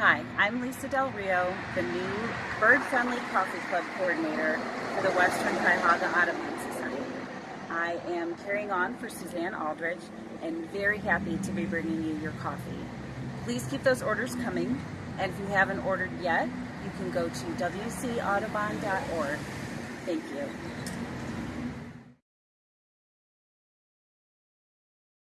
Hi, I'm Lisa Del Rio, the new Bird Friendly Coffee Club coordinator for the Western Cuyahoga Audubon Society. I am carrying on for Suzanne Aldridge and very happy to be bringing you your coffee. Please keep those orders coming, and if you haven't ordered yet, you can go to wcaudubon.org. Thank you.